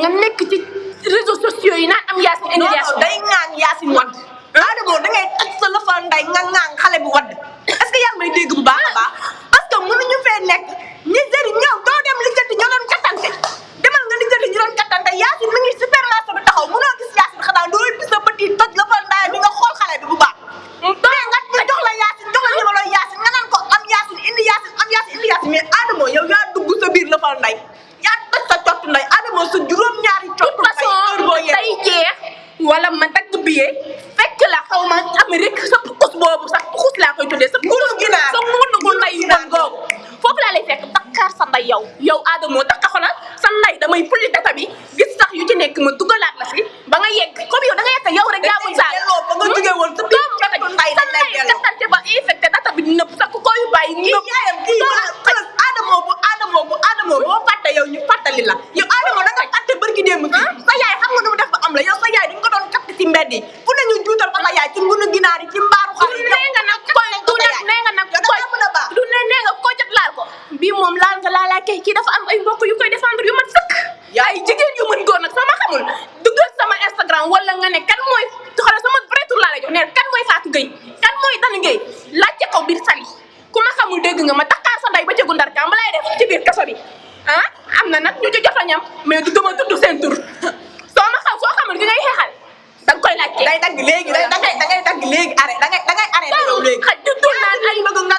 la nga nekk ci réseaux sociaux yi naan am Yacine Indiation. day ŋaan Yacine wadd. Adamo da ngay xas sa la fa nday nga ŋaan xale bi wadd est-ce que may dégg bu baax. laa xaw ma Amérique sa pukkus boobu sax pukkus laa koy tuddee sa pukkus ginaar sa munu gu lay man googu foofu laa lay fekk dakkaar sa nday yow yow aadamoo dakka xolal sa nday damay pulli data bi gis sax yu ci nekk ma dugalaat la fi ba nga yegg comme yow da nga yegg yow rek yaa mun saal ba nga jógee woon sa nday ba bi sa koy bu aadamoo bu aadamoo boo fàtte yow ñu fàttali la yow aadamoo da nga atte bërki démb sa yaay xam nga nu def ba am la yow sa yaay ko ci kay ki dafa am ay mbokk yu koy défendre yu mat fekk ay jigen yu mën góor nak sama xamul duggal sama instagram wala nga ne kan moy xala sama vrai tour la lay jox ne kan moy Fatou gey kan mooy Dan Gueye laajte ko bir sali ku ma xamul deug nga ma takkar sa nday ba ci gundar kam lay def ci bir kasso bi han ah, amna nak ñu ci ñam mais du dama tudd seen tur soo ma xam so xamul gi ngay xexal dang koy laccé day dag léegi day dag da ngay dagg arrêt da ngay da ngay arrêt yow léegi xaj tudd naan ay bëgg nga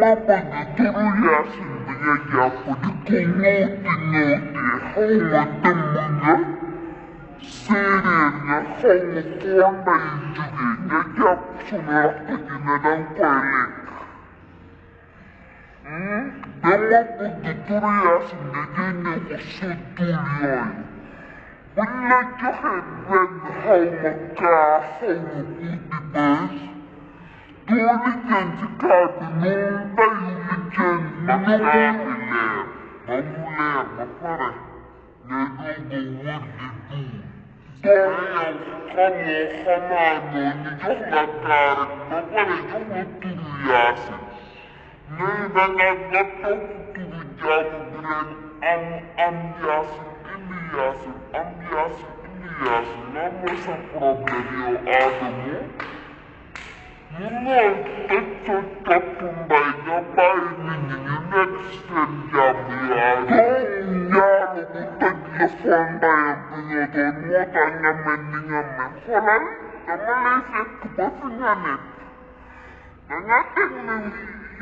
mapa atribuías de allá por continente norte, Sirena, Hong Kong ve ilgili ne yapsınlar da neden böyle? Hı? Ama bu tuturuyorsun dediğini usul duyuyor. Bunlar çok evvel halmaka halmuklu bir bez. identità non No un leggenda, non you ma fare one nuove virtù. Doria come famano ogni giorno a carico, ma quale giorno utilizzarsi. Noi dalla notte utilizziamo per ambiarsi, ambiarsi, ambiarsi, ambiarsi, non è questo problema, io adamo. Nonton terpundainya paling ingat senjamnya Dunia lukutan telepon bayar penyotonmu tanya mendingan mensolan Sama lesek kebasinganet Nangatek nang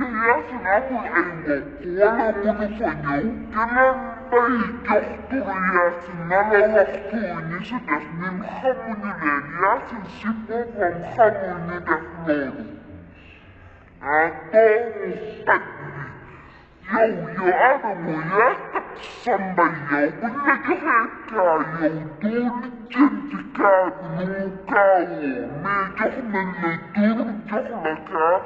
yayasan aku enggo Kuala kudu sonyong Kelan Belki Yasin alawaktuni sidafni mhamunileni Yasin sibova mhamuni deflolu. un kadri. qui yo adamu ya taksamba yow bulajaheka yow doli jentika nukawo me johna le duru johnaka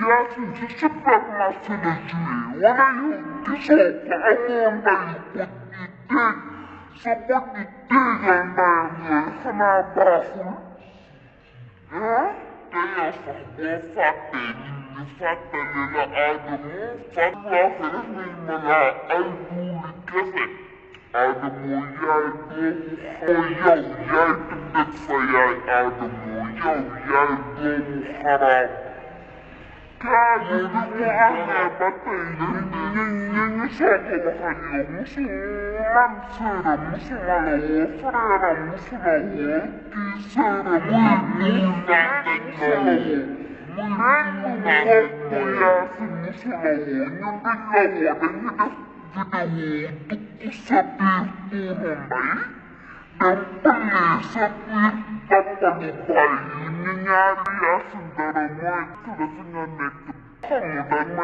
Yasin sisip bırakmazsın Ece'yi. Ona yılki soğuk amanda yıkıp gittik. Sabah gittik yandayanı. Sana bakın. Ya? Değilsin bu fatih. Fatih lila adamı. Fatih lafırız bilmela. Aydın kesin. Adamı yaydı. Koyav yaydım. Lütfen yay adamı. Yav yaydı. Haram. 타고는 맞다 이사고를 하니 무슨만 세라 무슨 말로 프레라 무슨 말로 디세라 왜눈안된다고 물은 뭐야 무슨 말로 있는데 라고 내게 video 듣고 사비 오는 말 Apa maksudnya? Kamu wanita ini nyari ya saudaramu itu rasanya nekat. Kamu dan